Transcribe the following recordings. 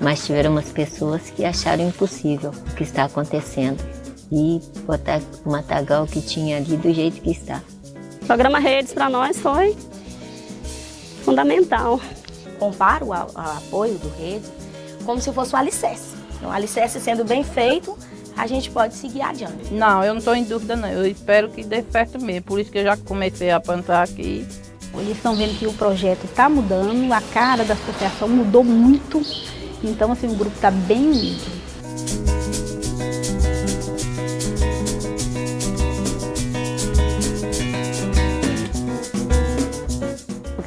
Mas tiveram umas pessoas que acharam impossível o que está acontecendo e botar o matagal que tinha ali do jeito que está. O programa Redes para nós foi fundamental. Comparo o apoio do Redes como se fosse o alicerce. O alicerce sendo bem feito, a gente pode seguir adiante. Não, eu não estou em dúvida não. Eu espero que dê certo mesmo. Por isso que eu já comecei a plantar aqui. Eles estão vendo que o projeto está mudando, a cara da associação mudou muito. Então, assim, o grupo está bem unido.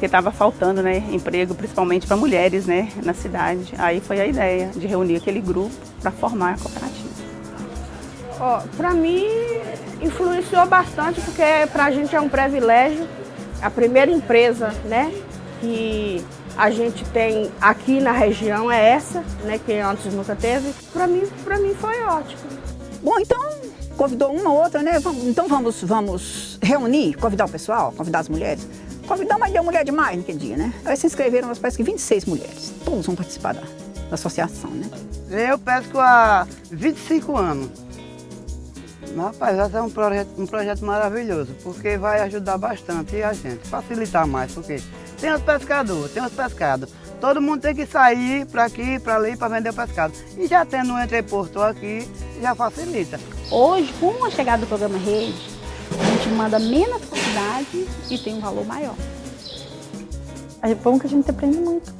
porque estava faltando né, emprego, principalmente para mulheres né, na cidade. Aí foi a ideia de reunir aquele grupo para formar a cooperativa. Oh, para mim, influenciou bastante, porque para a gente é um privilégio. A primeira empresa né, que a gente tem aqui na região é essa, né, que antes nunca teve. Para mim, mim foi ótimo. Bom, então convidou uma ou outra, né? Então vamos, vamos reunir, convidar o pessoal, convidar as mulheres. Convidar, mas deu mulher demais naquele dia, né? Aí se inscreveram, parece que 26 mulheres. Todos vão participar da, da associação, né? Eu pesco há 25 anos. Rapaz, esse é um projeto, um projeto maravilhoso, porque vai ajudar bastante a gente, facilitar mais, porque tem os pescadores, tem os pescados. Todo mundo tem que sair para aqui, para ali, para vender o pescado. E já tendo um entreporto aqui, já facilita. Hoje, com a chegada do programa Rede, a gente manda menos quantidade e tem um valor maior. É bom que a gente aprende muito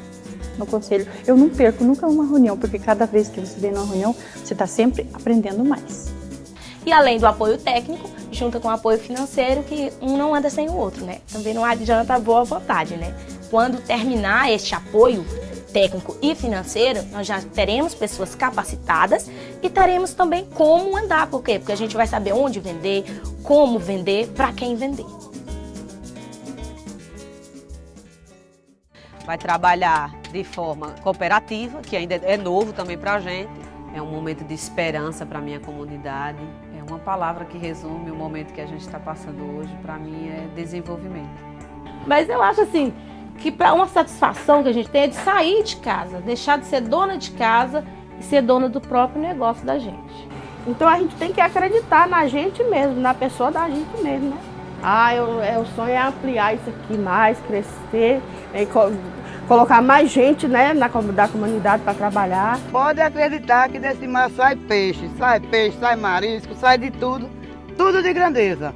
no conselho. Eu não perco nunca uma reunião, porque cada vez que você vem numa reunião, você está sempre aprendendo mais. E além do apoio técnico, junta com o apoio financeiro, que um não anda sem o outro, né? Também não adianta boa vontade, né? Quando terminar este apoio, técnico e financeiro, nós já teremos pessoas capacitadas e teremos também como andar. Por quê? Porque a gente vai saber onde vender, como vender, para quem vender. Vai trabalhar de forma cooperativa, que ainda é novo também para a gente. É um momento de esperança para a minha comunidade. É uma palavra que resume o momento que a gente está passando hoje, para mim, é desenvolvimento. Mas eu acho assim, que para uma satisfação que a gente tem é de sair de casa, deixar de ser dona de casa e ser dona do próprio negócio da gente. Então a gente tem que acreditar na gente mesmo, na pessoa da gente mesmo, né? Ah, eu, eu, o sonho é ampliar isso aqui mais, crescer, é, colocar mais gente né, na da comunidade para trabalhar. Pode acreditar que desse mar sai peixe, sai peixe, sai marisco, sai de tudo, tudo de grandeza.